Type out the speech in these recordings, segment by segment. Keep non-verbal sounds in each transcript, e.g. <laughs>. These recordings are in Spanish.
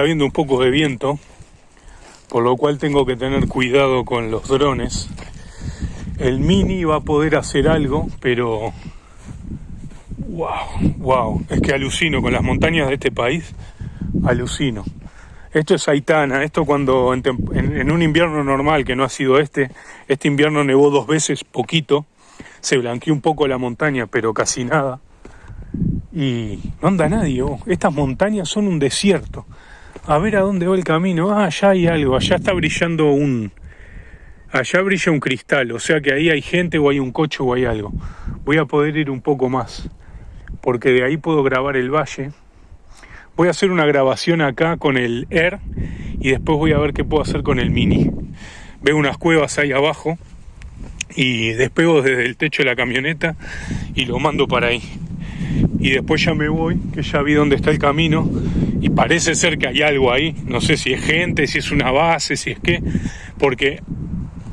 está habiendo un poco de viento, por lo cual tengo que tener cuidado con los drones. El Mini va a poder hacer algo, pero... ¡Wow! ¡Wow! Es que alucino con las montañas de este país, alucino. Esto es Aitana, esto cuando en, un invierno normal, que no ha sido este, este invierno nevó dos veces, poquito, se blanqueó un poco la montaña, pero casi nada. Y no anda nadie, estas montañas son un desierto. A ver a dónde va el camino. Ah, allá hay algo, allá está brillando un... Allá brilla un cristal, o sea que ahí hay gente o hay un coche o hay algo. Voy a poder ir un poco más, porque de ahí puedo grabar el valle Voy a hacer una grabación acá con el Air y después voy a ver qué puedo hacer con el Mini. Veo unas cuevas ahí abajo y despego desde el techo de la camioneta y lo mando para ahí. Y después ya me voy, que ya vi dónde está el camino y parece ser que hay algo ahí. No sé si es gente, si es una base, si es qué, porque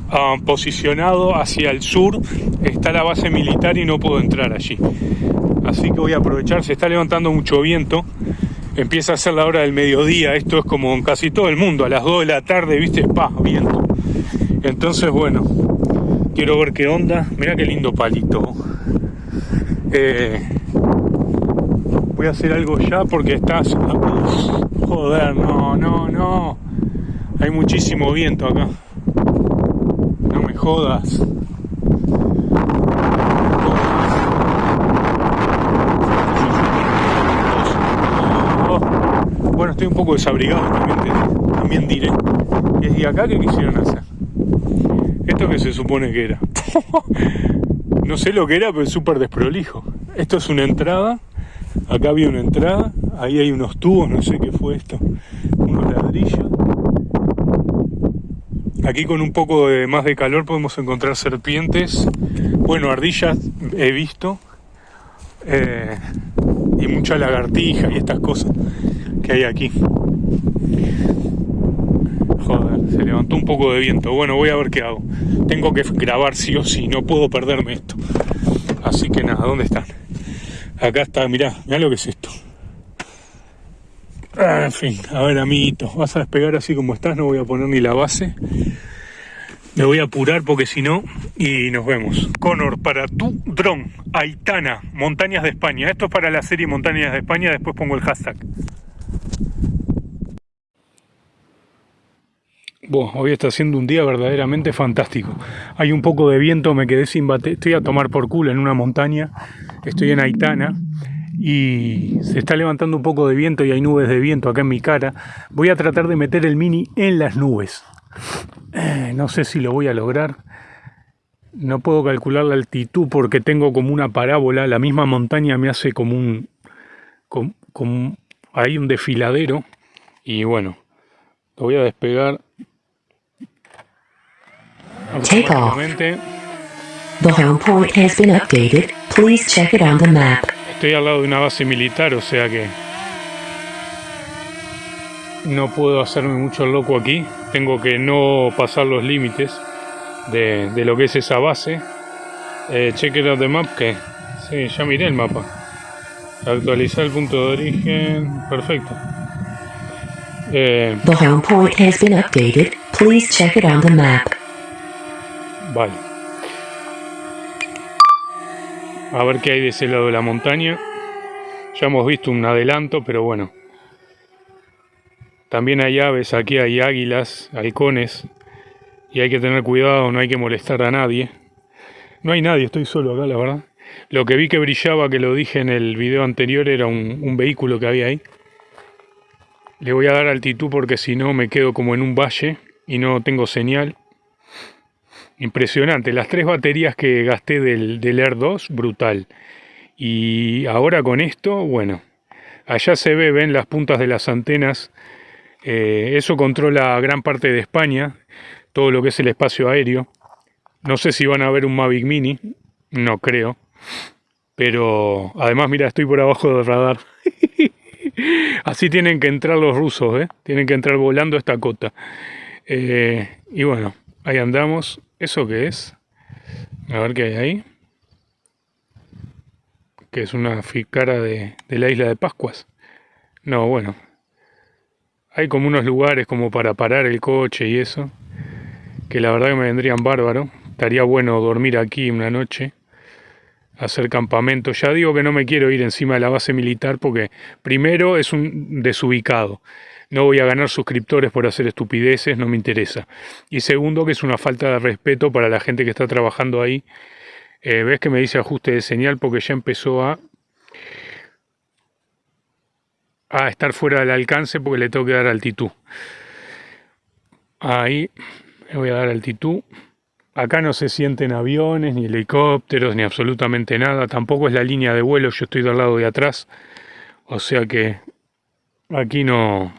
ah, posicionado hacia el sur está la base militar y no puedo entrar allí. Así que voy a aprovechar, se está levantando mucho viento empieza a ser la hora del mediodía, esto es como en casi todo el mundo, a las 2 de la tarde, viste, pa, viento. Entonces, bueno, quiero ver qué onda, mira qué lindo palito. Eh, voy a hacer algo ya porque estás... joder, no, no, no. Hay muchísimo viento acá. No me jodas. Bueno, estoy un poco desabrigado también, también diré. ¿Y acá qué quisieron hacer? ¿Esto que se supone que era? <laughs> no sé lo que era, pero es súper desprolijo. Esto es una entrada. Acá había una entrada. Ahí hay unos tubos, no sé qué fue esto. Unos ladrillos. Aquí con un poco más de calor podemos encontrar serpientes. Bueno, ardillas he visto. Eh, y mucha lagartija y estas cosas que hay aquí. Un poco de viento. Bueno, voy a ver qué hago. Tengo que grabar sí o sí, no puedo perderme esto. Así que nada, ¿dónde están? Acá está, mirá, mirá lo que es esto. Ah, en fin, a ver amiguito, vas a despegar así como estás, no voy a poner ni la base. Me voy a apurar porque si no, y nos vemos. Conor, para tu dron, Aitana, Montañas de España. Esto es para la serie Montañas de España, después pongo el hashtag. Hoy está siendo un día verdaderamente fantástico. Hay un poco de viento, me quedé sin batería. Estoy a tomar por culo en una montaña. Estoy en Aitana y se está levantando un poco de viento y hay nubes de viento acá en mi cara. Voy a tratar de meter el mini en las nubes. Eh, no sé si lo voy a lograr. No puedo calcular la altitud porque tengo como una parábola. La misma montaña me hace como un... Como, hay un desfiladero. Y bueno, lo voy a despegar Take off. The home port has been updated. Please check it on the map. Estoy al lado de una base militar, o sea que no puedo hacerme mucho loco aquí. Tengo que no pasar los límites de, de, lo que es esa base. Eh, check it out the map, que sí, ya miré el mapa. Actualizar el punto de origen, perfecto. Eh, the home port has been updated. Please check it on the map. A ver qué hay de ese lado de la montaña. Ya hemos visto un adelanto, pero bueno. También hay aves, aquí hay águilas, halcones. Y hay que tener cuidado, no hay que molestar a nadie. No hay nadie, estoy solo acá, la verdad. Lo que vi que brillaba, que lo dije en el video anterior, era un, un vehículo que había ahí. Le voy a dar altitud porque si no me quedo como en un valle y no tengo señal. Impresionante, las tres baterías que gasté del, Air 2, brutal. Y ahora con esto, bueno, allá se ve, ven las puntas de las antenas. Eh, eso controla gran parte de España, todo lo que es el espacio aéreo. No sé si van a ver un Mavic Mini, no creo. Pero además, mira, estoy por abajo del radar. <laughs> Así tienen que entrar los rusos, ¿eh? Tienen que entrar volando esta cota. Eh, y bueno, ahí andamos. ¿Eso qué es? A ver qué hay ahí. Que es una ficara de, de la isla de Pascuas. No, bueno. hay como unos lugares como para parar el coche y eso, que la verdad que me vendrían bárbaro. Estaría bueno dormir aquí una noche, hacer campamento. Ya digo que no me quiero ir encima de la base militar porque primero es un desubicado. No voy a ganar suscriptores por hacer estupideces, no me interesa. Y segundo, que es una falta de respeto para la gente que está trabajando ahí. Eh, ¿Ves que me dice ajuste de señal? Porque ya empezó a a estar fuera del alcance porque le tengo que dar altitud. Ahí le voy a dar altitud. Acá no se sienten aviones, ni helicópteros, ni absolutamente nada. Tampoco es la línea de vuelo, yo estoy del lado de atrás. O sea que aquí no,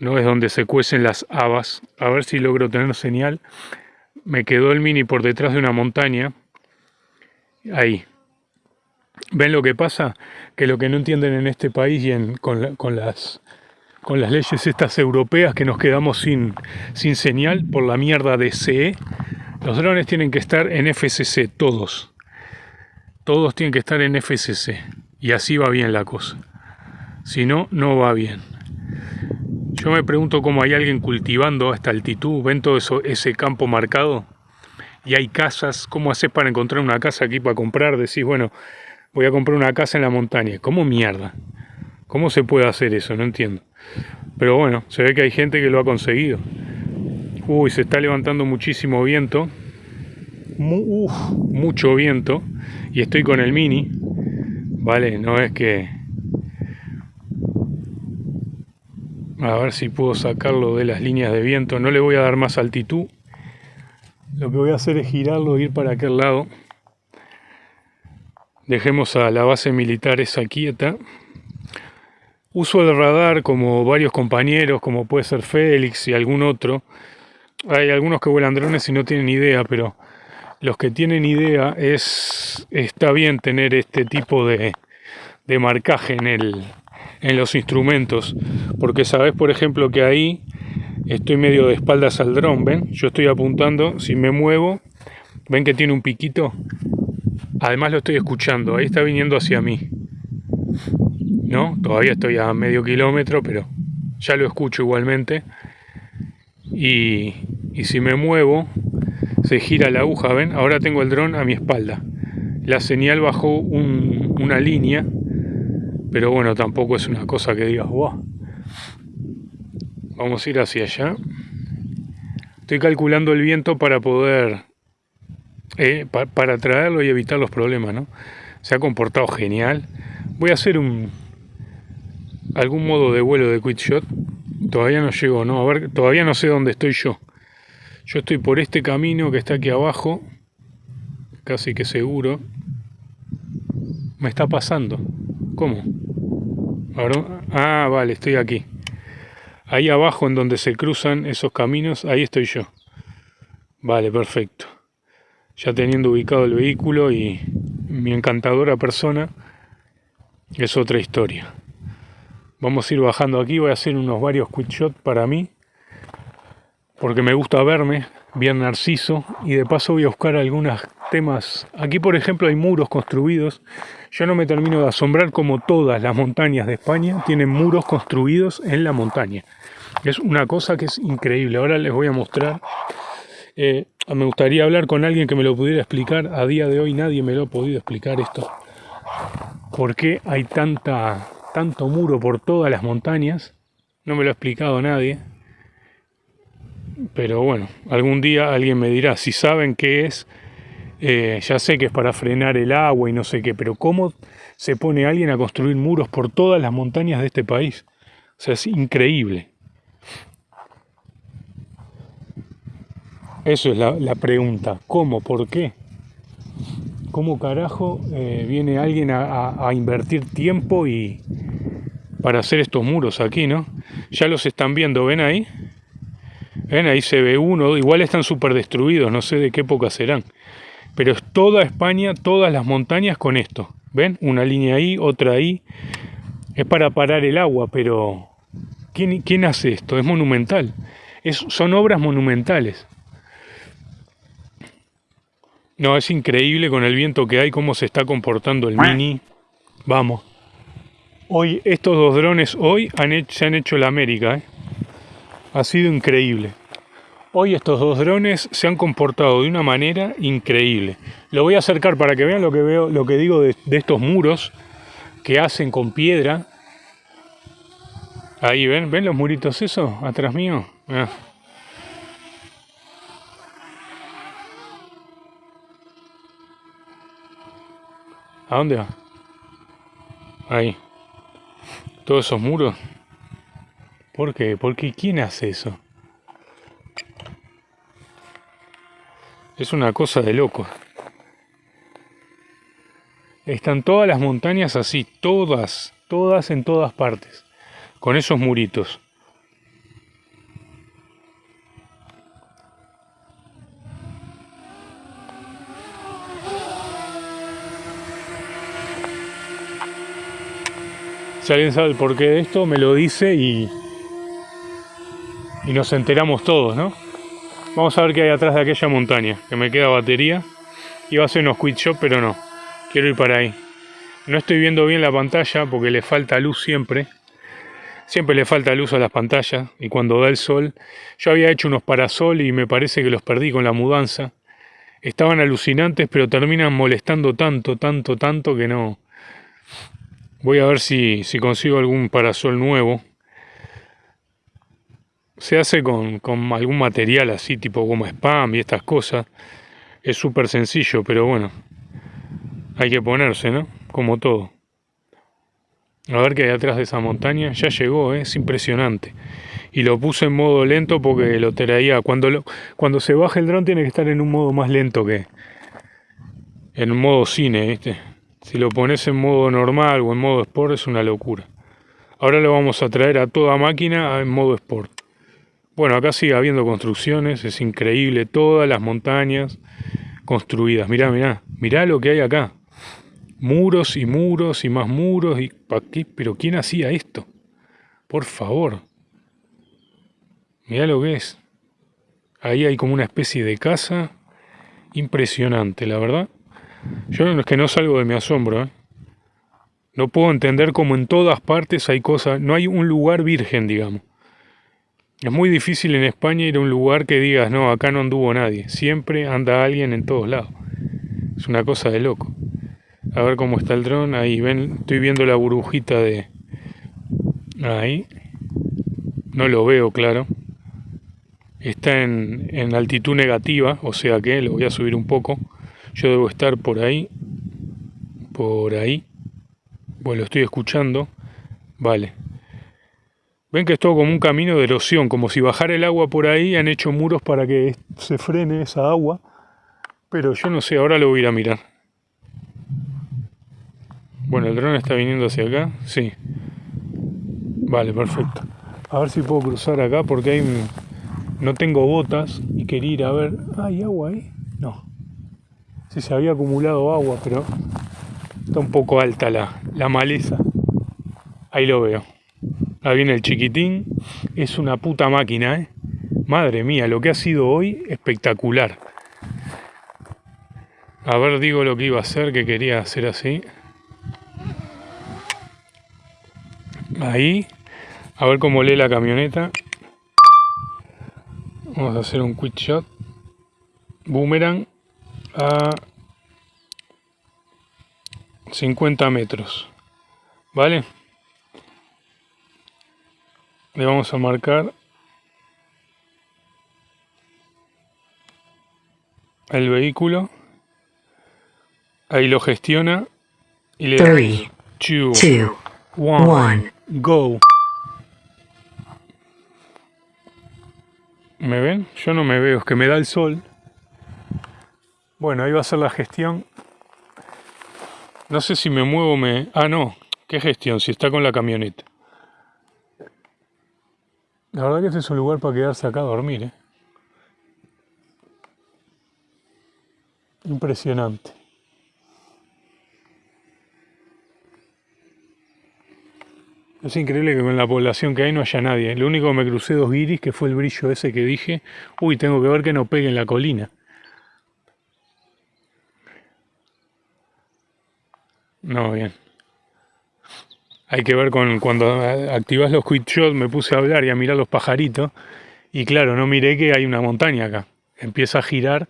no es donde se cuecen las habas. A ver si logro tener señal. Me quedó el mini por detrás de una montaña. Ahí, ¿Ven lo que pasa? Que lo que no entienden en este país y en, con, las, con las leyes estas europeas que nos quedamos sin, sin señal por la mierda de CE, los drones tienen que estar en FCC, todos. Todos tienen que estar en FCC. Y así va bien la cosa. Si no, no va bien. Yo me pregunto cómo hay alguien cultivando a esta altitud. ¿Ven todo eso, ese campo marcado? Y hay casas. ¿Cómo haces para encontrar una casa aquí para comprar? Decís, bueno, voy a comprar una casa en la montaña. ¿Cómo mierda? ¿Cómo se puede hacer eso? No entiendo. Pero bueno, se ve que hay gente que lo ha conseguido. Uy, se está levantando muchísimo viento. uf, mucho viento. Y estoy con el mini. Vale, no es que... A ver si puedo sacarlo de las líneas de viento. No le voy a dar más altitud. Lo que voy a hacer es girarlo e ir para aquel lado. Dejemos a la base militar esa quieta. Uso el radar como varios compañeros, como puede ser Félix y algún otro. Hay algunos que vuelan drones y no tienen idea, pero los que tienen idea es está bien tener este tipo de, de marcaje en, el, en los instrumentos, porque sabes, por ejemplo, que ahí estoy medio de espaldas al dron, ¿ven? Yo estoy apuntando, si me muevo, ¿ven que tiene un piquito? Además lo estoy escuchando, ahí está viniendo hacia mí. ¿No? Todavía estoy a medio kilómetro, pero ya lo escucho igualmente. Y, si me muevo, se gira la aguja, ¿ven? Ahora tengo el dron a mi espalda. La señal bajó una línea, pero bueno, tampoco es una cosa que digas, wow. Vamos a ir hacia allá. Estoy calculando el viento para poder eh, para traerlo y evitar los problemas, ¿no? Se ha comportado genial. Voy a hacer un algún modo de vuelo de quick shot. Todavía no llego, no, a ver, todavía no sé dónde estoy yo. Yo estoy por este camino que está aquí abajo, casi que seguro. Me está pasando. ¿Cómo? Ah, vale, estoy aquí. Ahí abajo en donde se cruzan esos caminos, ahí estoy yo. Vale, perfecto ya teniendo ubicado el vehículo y mi encantadora persona, es otra historia. Vamos a ir bajando aquí, voy a hacer unos varios quick shots para mí, porque me gusta verme bien narciso y de paso voy a buscar algunos temas. Aquí por ejemplo hay muros construidos. Yo no me termino de asombrar como todas las montañas de España tienen muros construidos en la montaña. Es una cosa que es increíble. Ahora les voy a mostrar eh, me gustaría hablar con alguien que me lo pudiera explicar. A día de hoy nadie me lo ha podido explicar esto. ¿Por qué hay tanta, tanto muro por todas las montañas? No me lo ha explicado nadie. Pero bueno, algún día alguien me dirá, si saben qué es, eh, ya sé que es para frenar el agua y no sé qué, pero ¿cómo se pone alguien a construir muros por todas las montañas de este país? O sea, es increíble. Eso es la, pregunta. ¿Cómo? ¿Por qué? ¿Cómo carajo eh, viene alguien a, invertir tiempo y para hacer estos muros aquí, no? Ya los están viendo, ¿ven ahí? ¿Ven? Ahí se ve uno, igual están súper destruidos, no sé de qué época serán. Pero es toda España, todas las montañas con esto. ¿Ven? Una línea ahí, otra ahí. Es para parar el agua, pero ¿quién, quién hace esto? Es monumental. Es, son obras monumentales. No, es increíble con el viento que hay, cómo se está comportando el Mini. Vamos. Hoy, estos dos drones hoy se han hecho la América. ¿eh? Ha sido increíble. Hoy estos dos drones se han comportado de una manera increíble. Lo voy a acercar para que vean lo que veo, lo que digo de, estos muros que hacen con piedra. Ahí ven, ven los muritos eso atrás mío. Ah. ¿A dónde va? Ahí. Todos esos muros. ¿Por qué? Porque ¿quién hace eso? Es una cosa de loco. Están todas las montañas así, todas, todas en todas partes, con esos muritos. Si alguien sabe el porqué de esto, me lo dice y, y nos enteramos todos, ¿no? Vamos a ver qué hay atrás de aquella montaña, que me queda batería. Iba a ser unos quit shop, pero no. Quiero ir para ahí. No estoy viendo bien la pantalla porque le falta luz siempre. Siempre le falta luz a las pantallas y cuando da el sol. Yo había hecho unos parasol y me parece que los perdí con la mudanza. Estaban alucinantes, pero terminan molestando tanto, tanto, tanto que no. Voy a ver si, si consigo algún parasol nuevo se hace con, algún material así, tipo goma spam y estas cosas. Es súper sencillo, pero bueno, hay que ponerse, ¿no? Como todo. A ver qué hay atrás de esa montaña. Ya llegó, ¿eh? es impresionante. Y lo puse en modo lento porque lo traía. Cuando, cuando se baja el dron tiene que estar en un modo más lento que en modo cine, ¿viste? Si lo pones en modo normal o en modo sport es una locura. Ahora lo vamos a traer a toda máquina en modo sport. Bueno, acá sigue habiendo construcciones, es increíble, todas las montañas construidas. Mirá, mirá, mirá lo que hay acá. Muros y muros y más muros. Y, ¿pa qué? ¿Pero quién hacía esto? Por favor. Mirá lo que es. Ahí hay como una especie de casa. Impresionante, la verdad. Yo es que no salgo de mi asombro. ¿eh? No puedo entender cómo en todas partes hay cosas. No hay un lugar virgen, digamos. Es muy difícil en España ir a un lugar que digas, no, acá no anduvo nadie. Siempre anda alguien en todos lados. Es una cosa de loco. A ver cómo está el dron. Ahí, ven, estoy viendo la burbujita de... Ahí. No lo veo, claro. Está en, en altitud negativa, o sea que lo voy a subir un poco. Yo debo estar por ahí. Por ahí. Bueno, lo estoy escuchando. Vale. Ven que es todo como un camino de erosión, como si bajara el agua por ahí, han hecho muros para que se frene esa agua. Pero yo no sé, ahora lo voy a ir a mirar. Bueno, el dron está viniendo hacia acá, sí. Vale, perfecto. A ver si puedo cruzar acá porque hay no tengo botas y quería ir a ver. ¿Hay agua ahí? No. Sí, se había acumulado agua, pero está un poco alta la, la maleza. Ahí lo veo. Ahí viene el chiquitín. Es una puta máquina, ¿eh? Madre mía, lo que ha sido hoy espectacular. A ver, digo lo que iba a hacer, que quería hacer así. Ahí. A ver cómo lee la camioneta. Vamos a hacer un quick shot. Boomerang a 50 metros. ¿Vale? Le vamos a marcar el vehículo ahí lo gestiona y le damos 2 1 go ¿Me ven? Yo no me veo, es que me da el sol. Bueno, ahí va a ser la gestión. No sé si me muevo, me... Ah, no. ¿Qué gestión? Si está con la camioneta. La verdad que este es un lugar para quedarse acá a dormir, ¿eh? Impresionante. Es increíble que con la población que hay no haya nadie. Lo único que me crucé dos guiris, que fue el brillo ese que dije, uy, tengo que ver que no pegue en la colina. No, bien. Hay que ver con cuando activas los quick shots, me puse a hablar y a mirar los pajaritos. Y claro, no miré que hay una montaña acá. Empieza a girar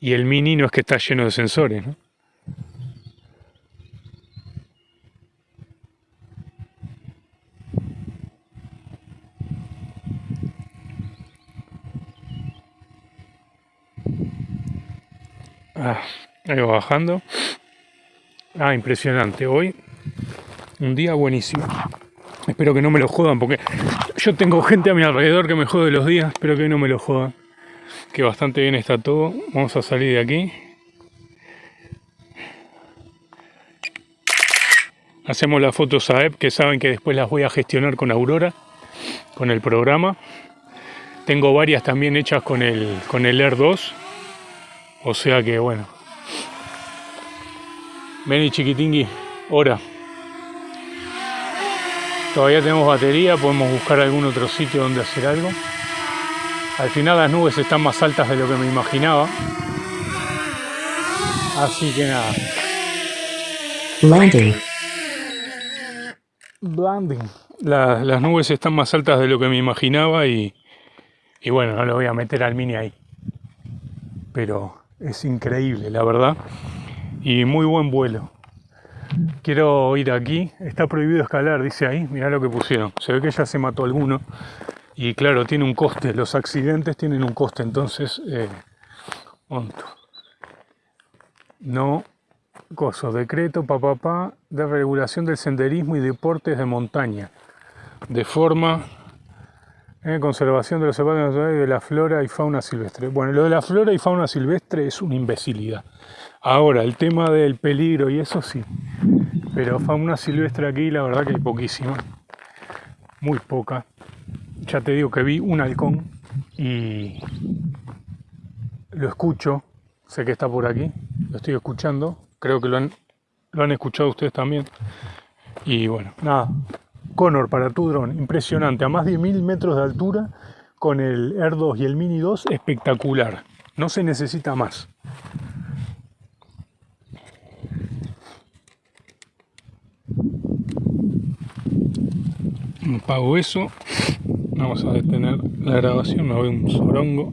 y el mini no es que está lleno de sensores, ¿no? Ah, ahí va bajando. Ah, impresionante. Hoy un día buenísimo. Espero que no me lo jodan porque yo tengo gente a mi alrededor que me jode los días. Espero que no me lo jodan. Que bastante bien está todo. Vamos a salir de aquí. Hacemos las fotos a EP que saben que después las voy a gestionar con Aurora, con el programa. Tengo varias también hechas con el, con el Air 2. O sea que bueno, Vení chiquitingui, hora. Todavía tenemos batería, podemos buscar algún otro sitio donde hacer algo. Al final las nubes están más altas de lo que me imaginaba. Así que nada. Landing. Landing. las nubes están más altas de lo que me imaginaba y, y bueno, no lo voy a meter al mini ahí. Pero es increíble, la verdad y muy buen vuelo. Quiero ir aquí, está prohibido escalar, dice ahí, mirá lo que pusieron. Se ve que ya se mató alguno. Y claro, tiene un coste, los accidentes tienen un coste, entonces, eh, no, coso, decreto, papá, pa, de regulación del senderismo y deportes de montaña, de forma eh, conservación de los zapatos y de la flora y fauna silvestre. Bueno, lo de la flora y fauna silvestre es una imbecilidad. Ahora, el tema del peligro y eso sí. Pero fauna silvestre aquí la verdad que hay poquísima. Muy poca. Ya te digo que vi un halcón y lo escucho. Sé que está por aquí. Lo estoy escuchando. Creo que lo han, lo han escuchado ustedes también. Y bueno, nada. Connor para tu dron, impresionante. A más de mil metros de altura con el Air 2 y el Mini 2, espectacular. No se necesita más. Apago eso. Vamos a detener la grabación, me voy un sorongo.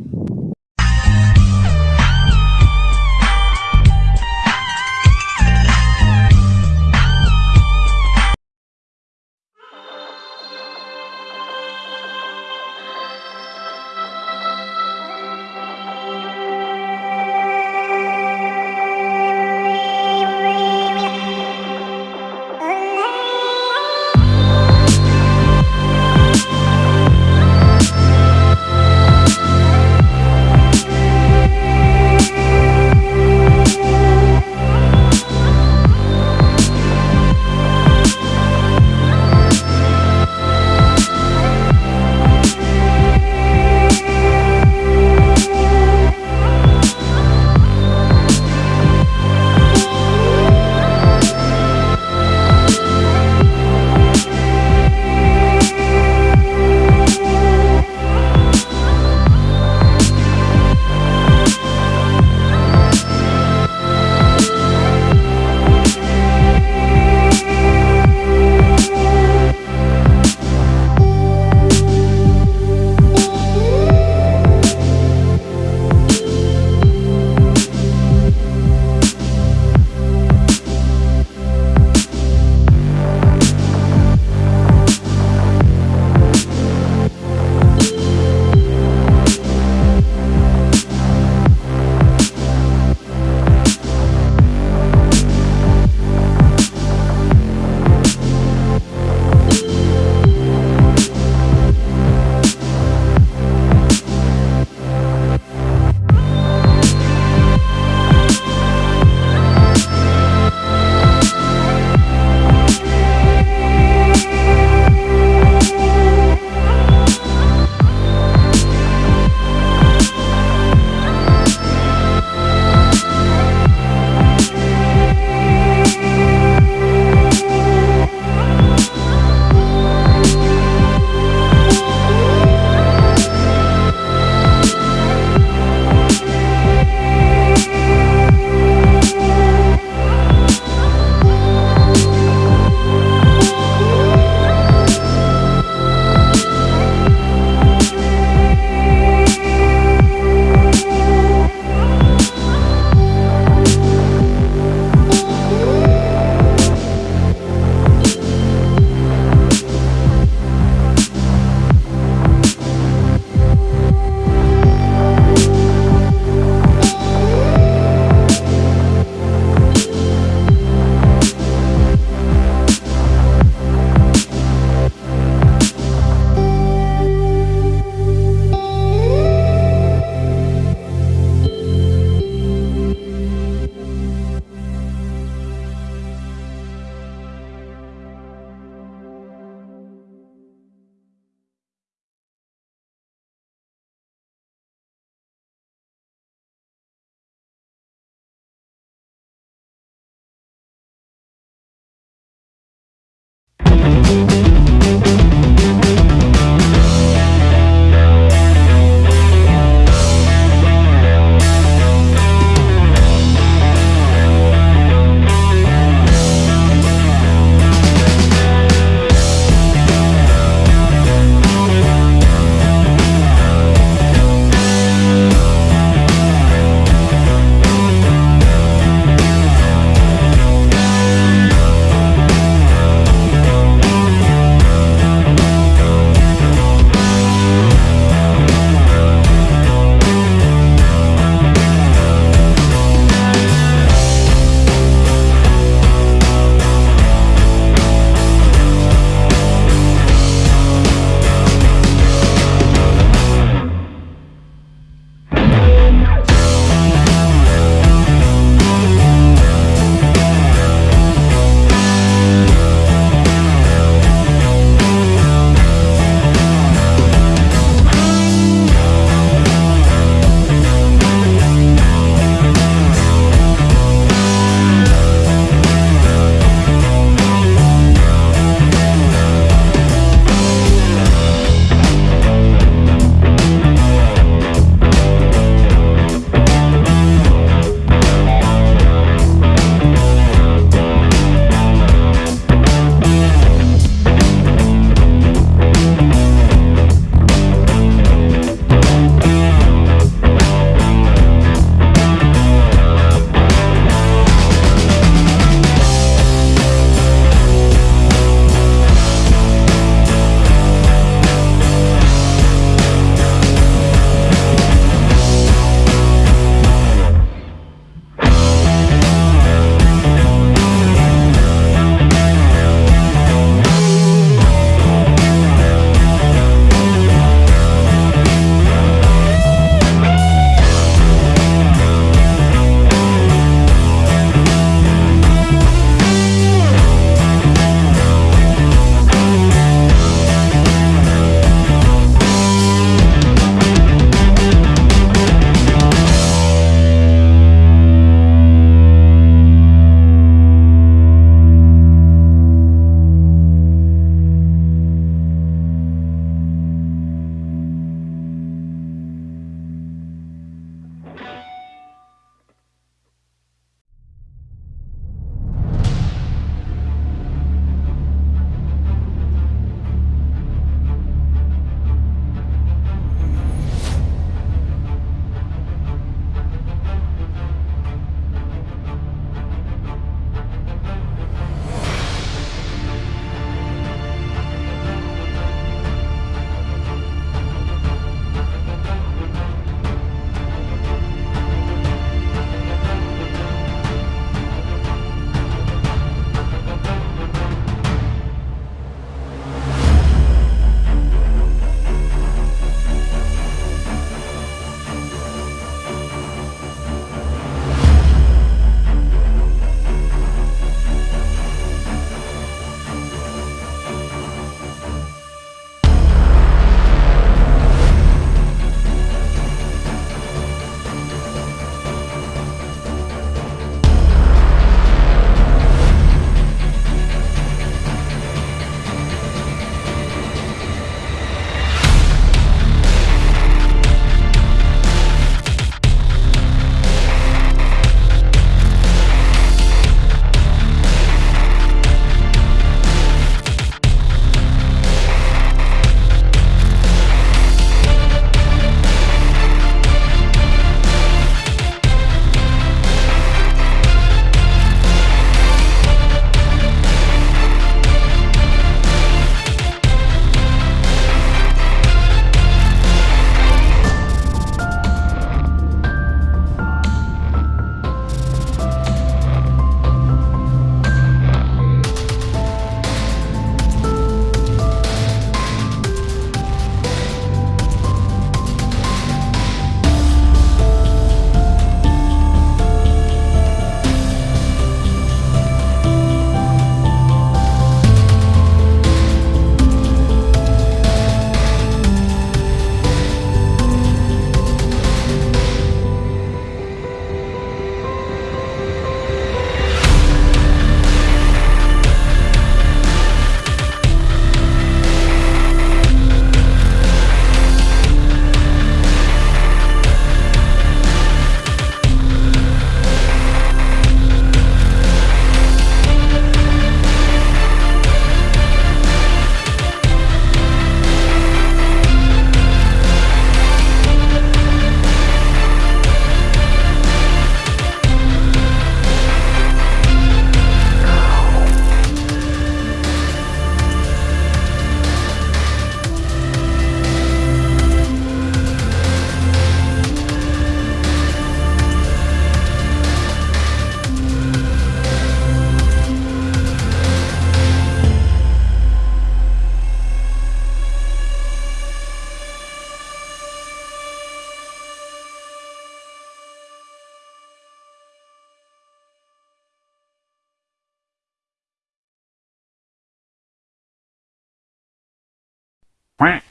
Quack